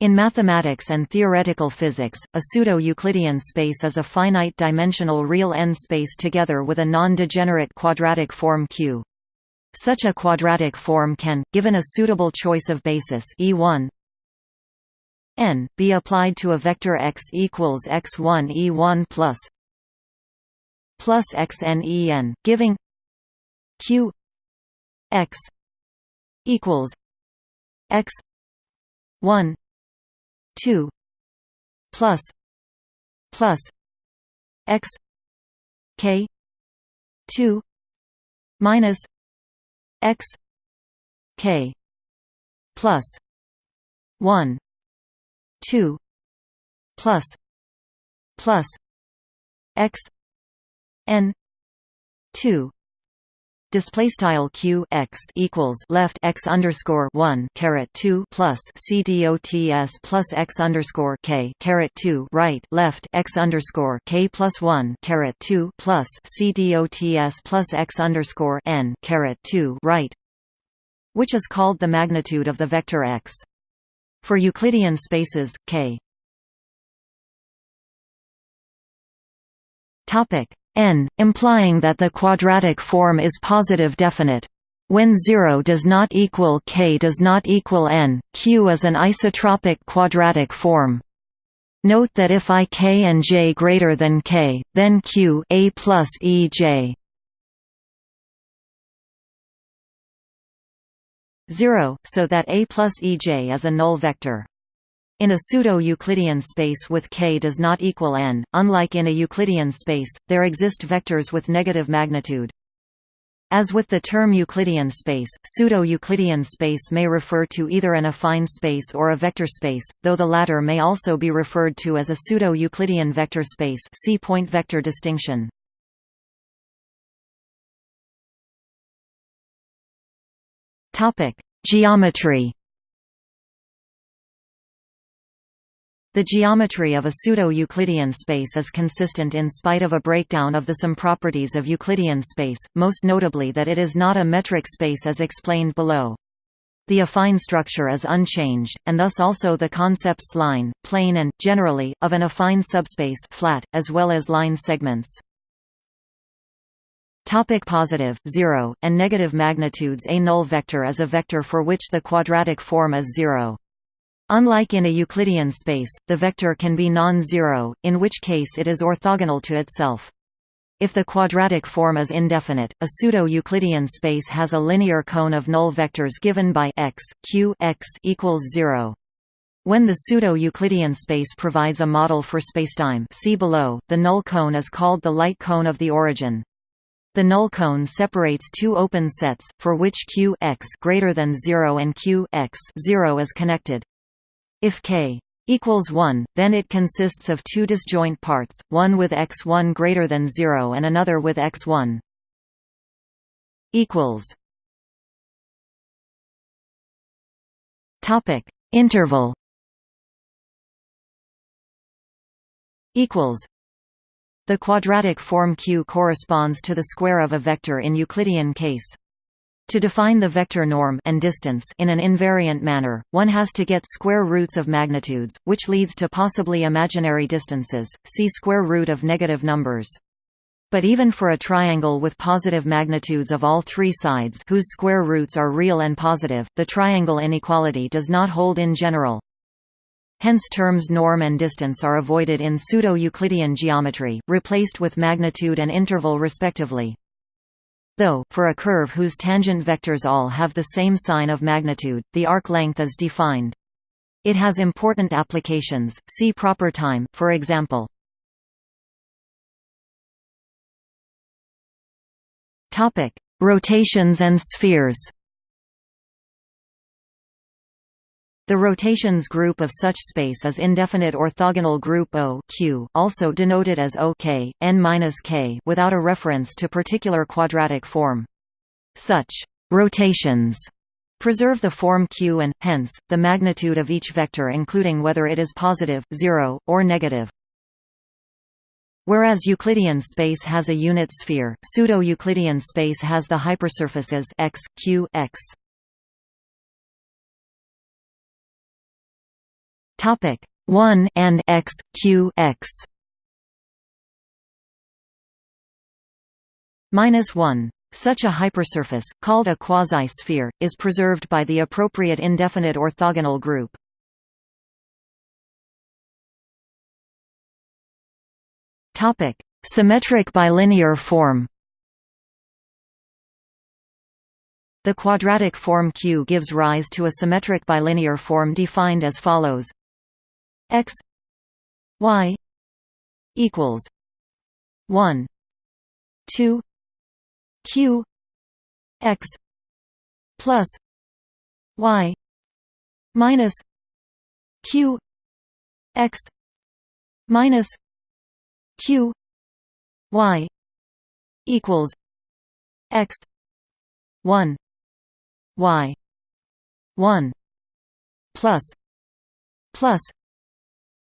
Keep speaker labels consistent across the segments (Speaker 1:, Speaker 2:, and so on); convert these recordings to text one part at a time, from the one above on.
Speaker 1: In mathematics and theoretical physics, a pseudo-Euclidean space is a finite-dimensional real n-space together with a non-degenerate quadratic form Q. Such a quadratic form can, given a suitable choice of basis E1 n, be applied to a vector x equals x1 E1 plus plus xn En, giving Q x equals x 1 2 plus plus x k 2 minus x k plus 1 2 plus plus x n 2 Display style q x equals left x underscore one caret two plus c dots plus x underscore k caret two right left x underscore k plus one caret two plus c dots plus x underscore n caret two right, which is called the magnitude of the vector x. For Euclidean spaces, k topic n, implying that the quadratic form is positive definite. When 0 does not equal k does not equal n, q is an isotropic quadratic form. Note that if i k and j greater than k, then q a plus e j 0, so that a plus ej is a null vector. In a pseudo-Euclidean space with k does not equal n, unlike in a Euclidean space, there exist vectors with negative magnitude. As with the term Euclidean space, pseudo-Euclidean space may refer to either an affine space or a vector space, though the latter may also be referred to as a pseudo-Euclidean vector space see point vector distinction. Geometry The geometry of a pseudo-Euclidean space is consistent in spite of a breakdown of the some properties of Euclidean space, most notably that it is not a metric space as explained below. The affine structure is unchanged, and thus also the concepts line, plane and, generally, of an affine subspace flat, as well as line segments. Topic positive, 0, and negative magnitudes A null vector is a vector for which the quadratic form is 0. Unlike in a Euclidean space, the vector can be non-zero, in which case it is orthogonal to itself. If the quadratic form is indefinite, a pseudo-Euclidean space has a linear cone of null vectors given by x, q x equals 0. When the pseudo-Euclidean space provides a model for spacetime see below, the null cone is called the light cone of the origin. The null cone separates two open sets, for which q x greater than 0 and q x 0 is connected. If k equals 1, then it consists of two disjoint parts, one with x1 greater than 0 and another with x1 equals Topic Interval equals The quadratic form Q corresponds to the square of a vector in Euclidean case. To define the vector norm and distance in an invariant manner, one has to get square roots of magnitudes, which leads to possibly imaginary distances. See square root of negative numbers. But even for a triangle with positive magnitudes of all three sides whose square roots are real and positive, the triangle inequality does not hold in general. Hence terms norm and distance are avoided in pseudo-Euclidean geometry, replaced with magnitude and interval respectively. Though, for a curve whose tangent vectors all have the same sign of magnitude, the arc length is defined. It has important applications, see proper time, for example. Rotations and spheres The rotations group of such space is indefinite orthogonal group O Q, also denoted as OK, n-K without a reference to particular quadratic form. Such rotations preserve the form Q and, hence, the magnitude of each vector including whether it is positive, 0, or negative. Whereas Euclidean space has a unit sphere, pseudo-Euclidean space has the hypersurfaces x, q, x. Topic 1 and x q x. Minus 1 such a hypersurface, called a quasi-sphere, is preserved by the appropriate indefinite orthogonal group. Topic: Symmetric bilinear form. The quadratic form Q gives rise to a symmetric bilinear form defined as follows x y equals 1 2 q x plus y minus q x minus q y equals x 1 y 1 plus plus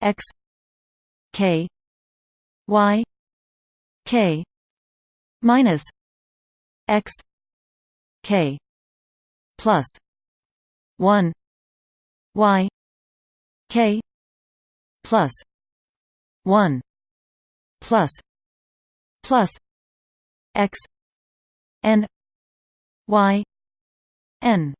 Speaker 1: x k y k minus x k plus 1 y k plus 1 plus plus x n y n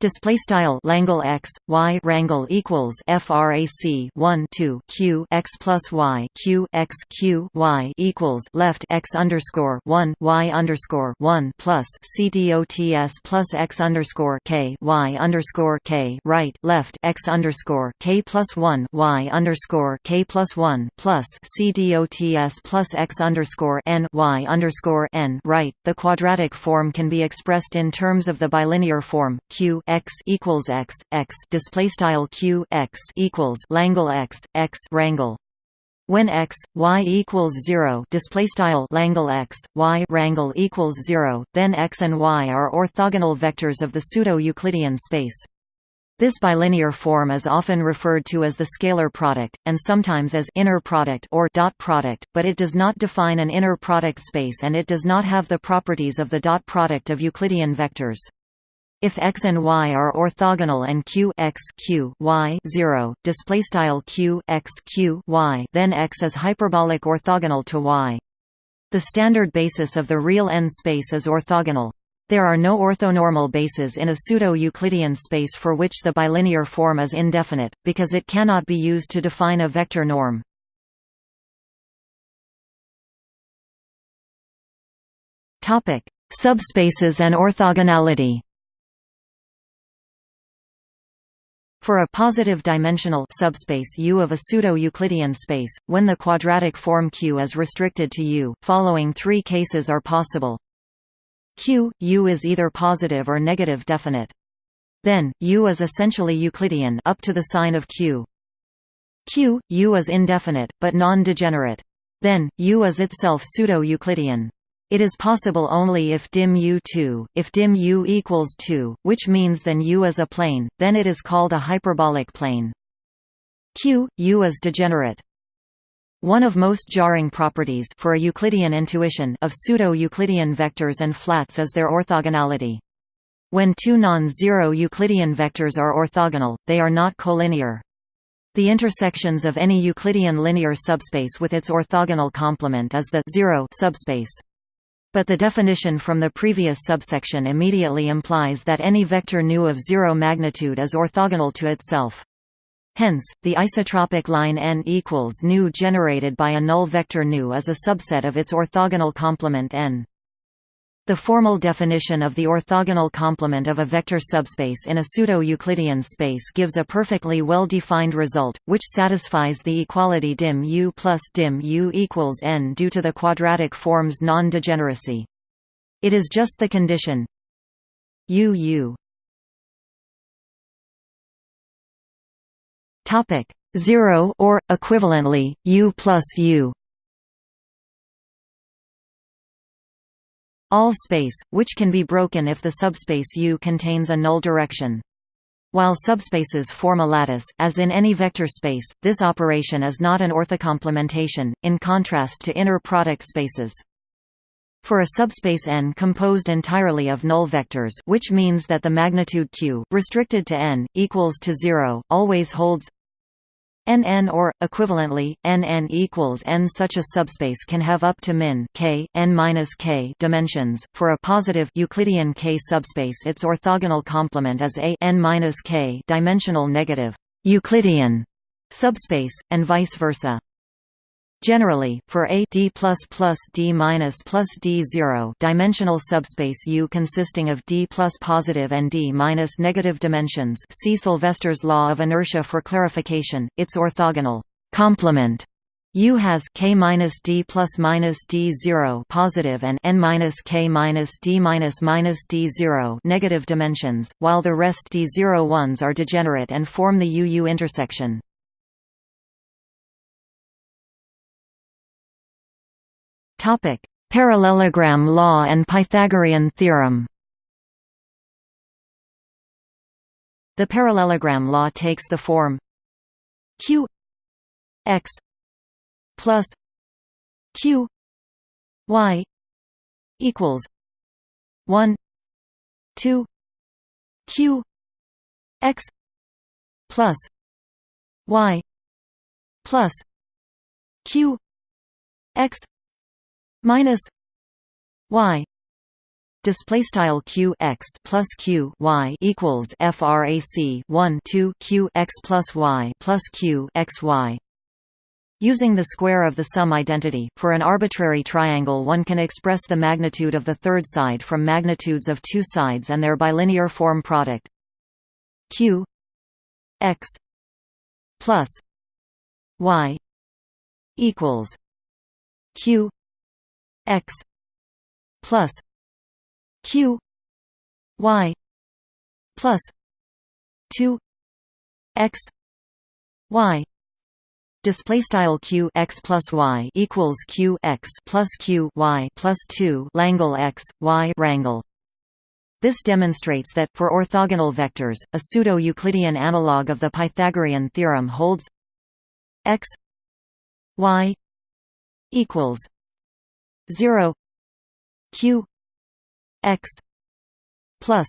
Speaker 1: display style Langle x y rangle equals frac 1 2 q x plus y q x q y equals left x underscore 1 y underscore 1 plus c dots plus x underscore k y underscore k right left x underscore k plus 1 y underscore k plus 1 plus c dots plus x underscore n y underscore n right. The quadratic form can be expressed in terms of the bilinear form q x equals x x display style q x equals Langle x x rangle. When x y equals zero display style Langle x y rangle equals zero, then x and y are orthogonal vectors of the pseudo-Euclidean space. This bilinear form is often referred to as the scalar product, and sometimes as inner product or dot product, but it does not define an inner product space and it does not have the properties of the dot product of Euclidean vectors. If x and y are orthogonal and q x q y 0, display style q x q y, then x is hyperbolic orthogonal to y. The standard basis of the real n space is orthogonal. There are no orthonormal bases in a pseudo-Euclidean space for which the bilinear form is indefinite, because it cannot be used to define a vector norm. Subspaces and orthogonality For a positive dimensional subspace U of a pseudo-Euclidean space, when the quadratic form Q is restricted to U, following three cases are possible. Q, U is either positive or negative definite. Then, U is essentially Euclidean up to the sign of Q. Q, U is indefinite, but non-degenerate. Then, U is itself pseudo-Euclidean. It is possible only if dim u2, if dim u equals 2, which means then u is a plane, then it is called a hyperbolic plane. Q, u is degenerate. One of most jarring properties for a Euclidean intuition of pseudo-Euclidean vectors and flats is their orthogonality. When two non-zero Euclidean vectors are orthogonal, they are not collinear. The intersections of any Euclidean linear subspace with its orthogonal complement is the zero subspace. But the definition from the previous subsection immediately implies that any vector nu of zero magnitude is orthogonal to itself. Hence, the isotropic line n equals nu generated by a null vector nu is a subset of its orthogonal complement n. The formal definition of the orthogonal complement of a vector subspace in a pseudo-Euclidean space gives a perfectly well-defined result, which satisfies the equality dim u plus dim u equals n due to the quadratic form's non-degeneracy. It is just the condition u u topic 0 or equivalently u plus u all space, which can be broken if the subspace U contains a null direction. While subspaces form a lattice, as in any vector space, this operation is not an orthocomplementation, in contrast to inner product spaces. For a subspace n composed entirely of null vectors which means that the magnitude q, restricted to n, equals to 0, always holds nn or equivalently nn equals n such a subspace can have up to min k n k dimensions. For a positive Euclidean k subspace its orthogonal complement is a n k dimensional negative Euclidean subspace and vice versa Generally, for a d plus d plus d zero dimensional subspace U consisting of d plus positive and d minus negative dimensions, see Sylvester's law of inertia for clarification. Its orthogonal complement U has k minus d plus minus d zero positive and n minus k minus d minus minus d zero negative dimensions, while the rest d zero ones are degenerate and form the U-U intersection. Topic: Parallelogram law and Pythagorean theorem. The parallelogram law takes the form q x plus q y equals 1 2 q x plus y plus q x minus y display style q x plus q y equals frac 1 2 q x plus y plus q x y. Using the square of the sum identity, for an arbitrary triangle one can express the magnitude of the third side from magnitudes of two sides and their bilinear form product. q x plus y equals q x plus q y plus 2 x y. Display style q x plus y equals q x plus q y plus 2 Langle x y rangle this demonstrates that, for orthogonal vectors, a pseudo-Euclidean analog of the Pythagorean theorem holds x y equals 0 q x plus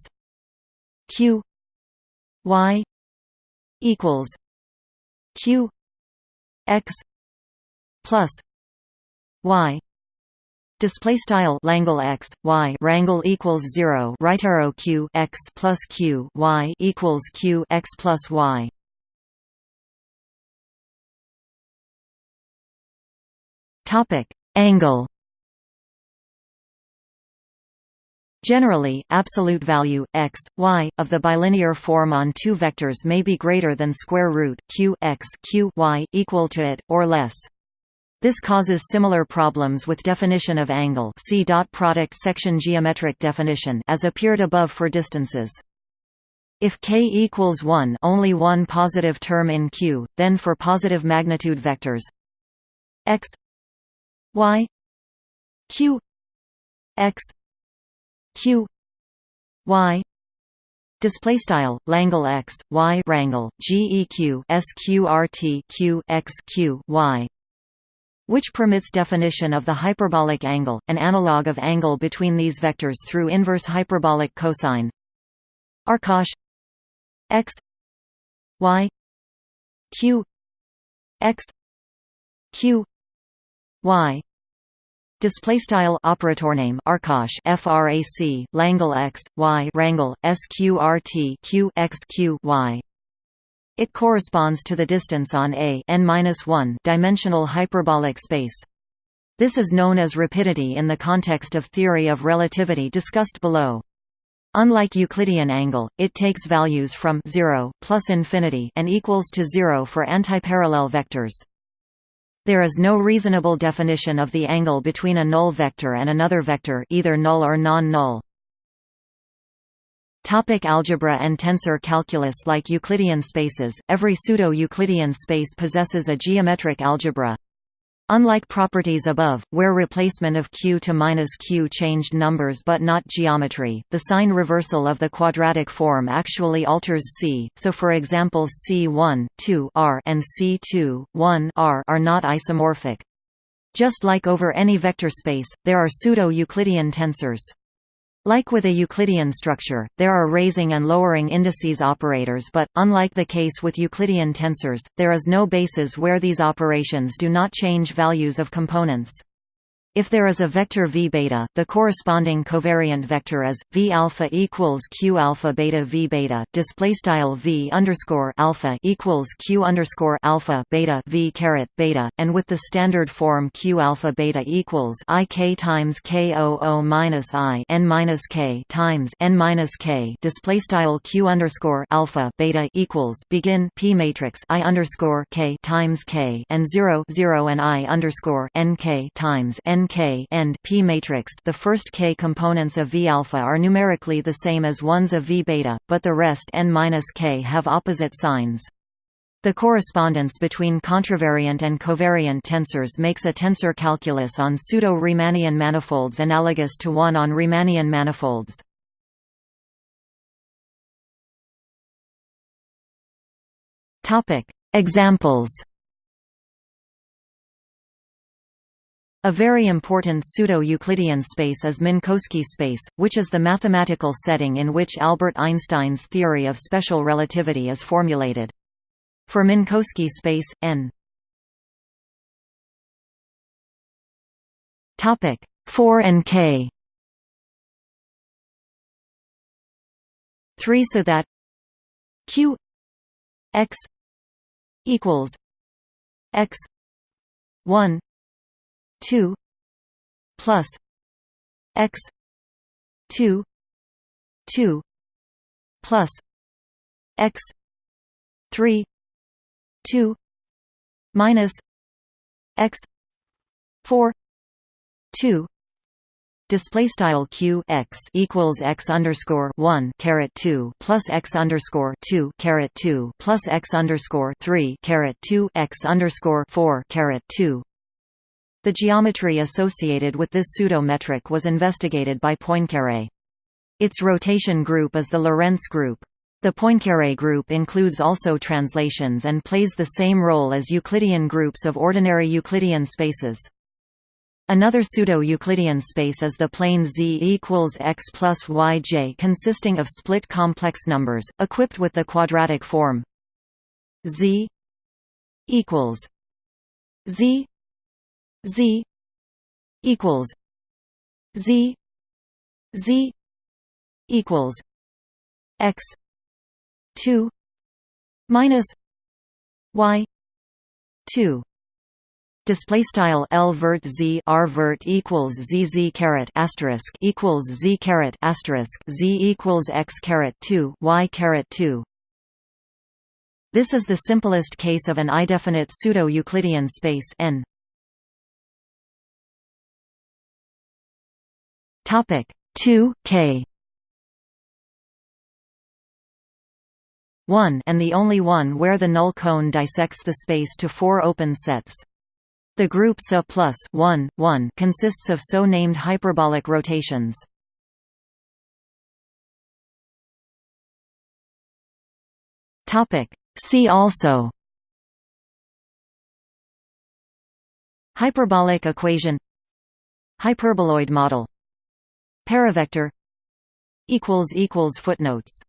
Speaker 1: q y equals q x plus y Display style Langle x y rangle equals zero right arrow q x plus q y equals q x plus y. Topic angle Generally, absolute value x, y of the bilinear form on two vectors may be greater than square root q x q y equal to it or less. This causes similar problems with definition of angle. See dot product section geometric definition as appeared above for distances. If k equals 1, only one positive term in Q, then for positive magnitude vectors x y q x q. Y. Display style langle x y rangle geq sqrt q x q y which permits definition of the hyperbolic angle, an analog of angle between these vectors through inverse hyperbolic cosine. Arcosh x. Y. Q. X. Q. Y Display style operator name Arcosh frac Langle x y rangle sqrt q x q y. It corresponds to the distance on a n-1 dimensional hyperbolic space. This is known as rapidity in the context of theory of relativity discussed below. Unlike Euclidean angle, it takes values from 0 plus infinity and equals to 0 for antiparallel vectors. There is no reasonable definition of the angle between a null vector and another vector either null or non-null. Topic algebra and tensor calculus Like Euclidean spaces, every pseudo-Euclidean space possesses a geometric algebra. Unlike properties above, where replacement of q to minus q changed numbers but not geometry, the sign reversal of the quadratic form actually alters C, so for example C1, 2 R and C2, 1 R are not isomorphic. Just like over any vector space, there are pseudo-Euclidean tensors. Like with a Euclidean structure, there are raising and lowering indices operators but, unlike the case with Euclidean tensors, there is no basis where these operations do not change values of components. If there is a vector v beta, the corresponding covariant vector is v alpha equals q alpha beta v beta. Display style v underscore alpha equals q underscore alpha beta v caret beta, and with the standard form q alpha beta equals i k times k o o minus i n minus k times n minus k. Display style q underscore alpha beta equals begin p matrix i underscore k times k and zero zero and i underscore n k times n K and P matrix the first K components of V alpha are numerically the same as ones of V beta, but the rest n-K have opposite signs. The correspondence between contravariant and covariant tensors makes a tensor calculus on pseudo-Riemannian manifolds analogous to one on Riemannian manifolds. Examples A very important pseudo-Euclidean space is Minkowski space, which is the mathematical setting in which Albert Einstein's theory of special relativity is formulated. For Minkowski space, n 4 and k 3 so that q x equals x 1 2 plus x 2 2 plus x 3 2 minus x 4 2 display style q x equals x underscore one caret two plus x underscore two caret two plus x underscore three caret two x underscore four caret two the geometry associated with this pseudo-metric was investigated by Poincaré. Its rotation group is the Lorentz group. The Poincaré group includes also translations and plays the same role as Euclidean groups of ordinary Euclidean spaces. Another pseudo-Euclidean space is the plane Z equals x plus yj consisting of split complex numbers, equipped with the quadratic form Z equals Z Z equals Z Z equals X two minus Y two. Display style L vert Z R vert equals Z Z caret asterisk equals Z caret asterisk Z equals X caret 2 Y caret 2 this is the simplest case of an indefinite pseudo-Euclidean space n Topic 2 K 1 and the only one where the null cone dissects the space to four open sets. The group SA plus 1, 1 consists of so named hyperbolic rotations. See also Hyperbolic equation Hyperboloid model Paravector Footnotes